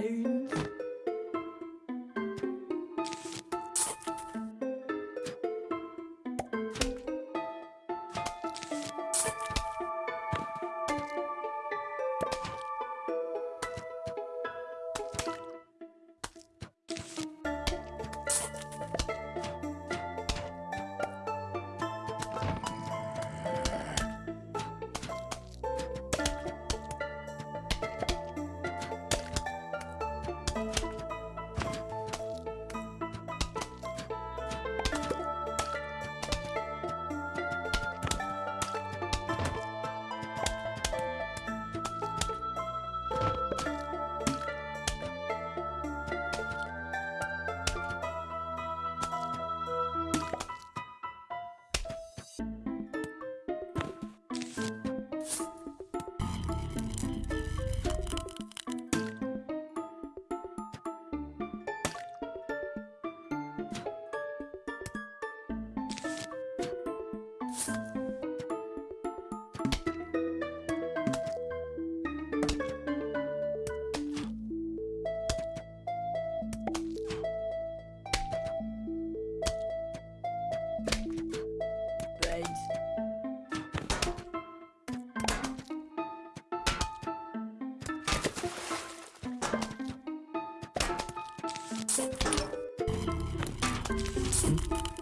pain Listen.